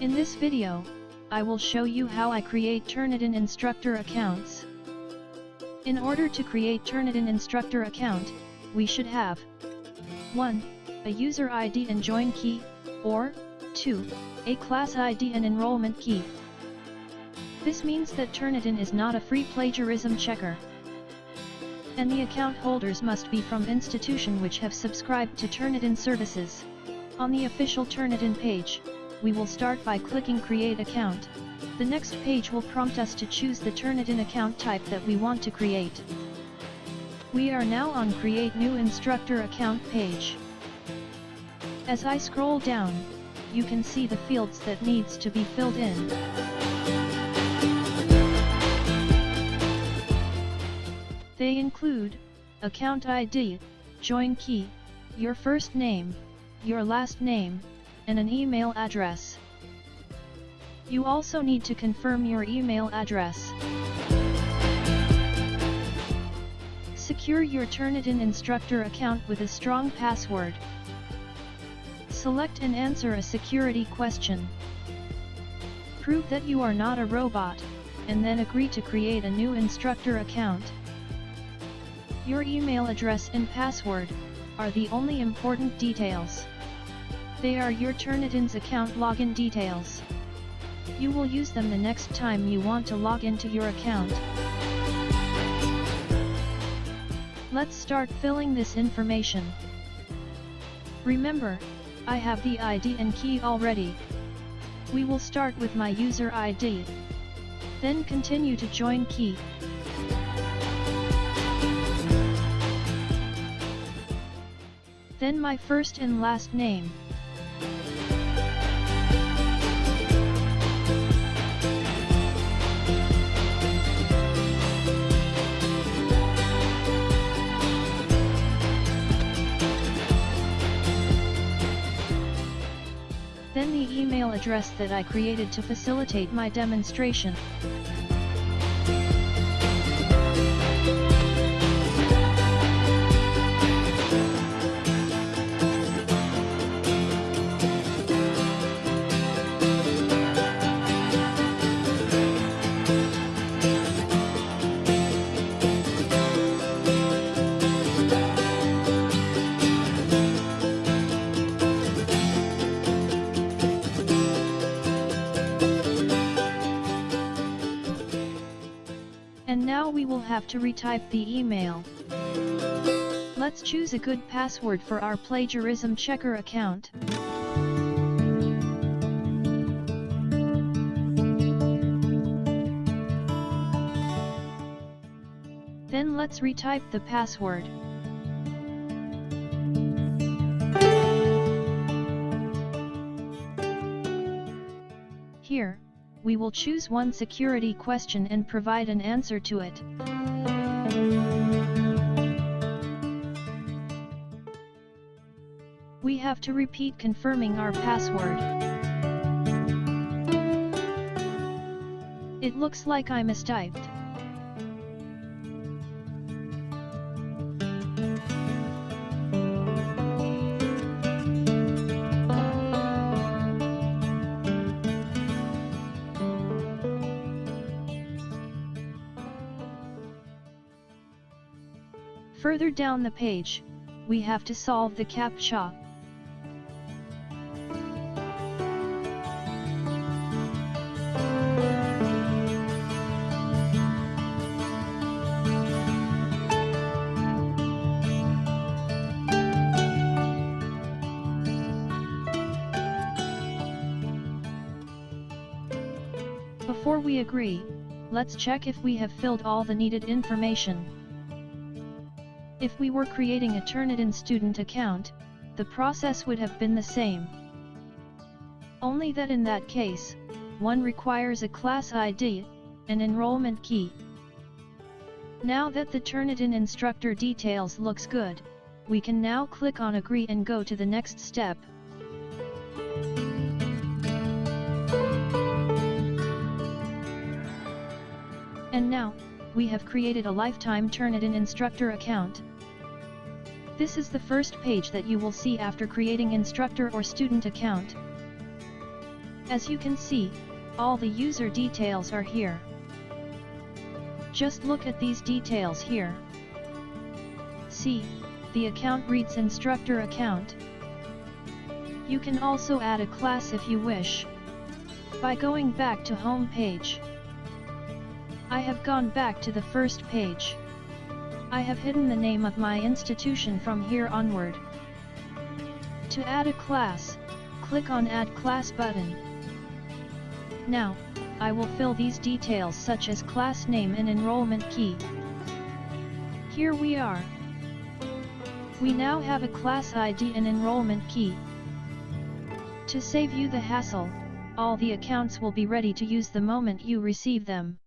In this video, I will show you how I create Turnitin instructor accounts. In order to create Turnitin instructor account, we should have 1. A user ID and join key, or 2. A class ID and enrollment key. This means that Turnitin is not a free plagiarism checker. And the account holders must be from institution which have subscribed to Turnitin services. On the official Turnitin page, we will start by clicking Create Account. The next page will prompt us to choose the Turnitin account type that we want to create. We are now on Create New Instructor Account page. As I scroll down, you can see the fields that needs to be filled in. They include, account ID, join key, your first name, your last name, and an email address. You also need to confirm your email address. Secure your Turnitin instructor account with a strong password. Select and answer a security question. Prove that you are not a robot, and then agree to create a new instructor account. Your email address and password are the only important details. They are your Turnitin's account login details. You will use them the next time you want to log into your account. Let's start filling this information. Remember, I have the ID and key already. We will start with my user ID. Then continue to join key. Then my first and last name. Then the email address that I created to facilitate my demonstration. Now we will have to retype the email. Let's choose a good password for our plagiarism checker account. Then let's retype the password. We will choose one security question and provide an answer to it. We have to repeat confirming our password. It looks like I mistyped. Further down the page, we have to solve the CAPTCHA. Before we agree, let's check if we have filled all the needed information. If we were creating a Turnitin student account, the process would have been the same. Only that in that case, one requires a class ID, an enrollment key. Now that the Turnitin instructor details looks good, we can now click on agree and go to the next step. And now, we have created a lifetime Turnitin instructor account. This is the first page that you will see after creating instructor or student account. As you can see, all the user details are here. Just look at these details here. See, the account reads instructor account. You can also add a class if you wish. By going back to home page. I have gone back to the first page. I have hidden the name of my institution from here onward. To add a class, click on Add Class button. Now, I will fill these details such as class name and enrollment key. Here we are. We now have a class ID and enrollment key. To save you the hassle, all the accounts will be ready to use the moment you receive them.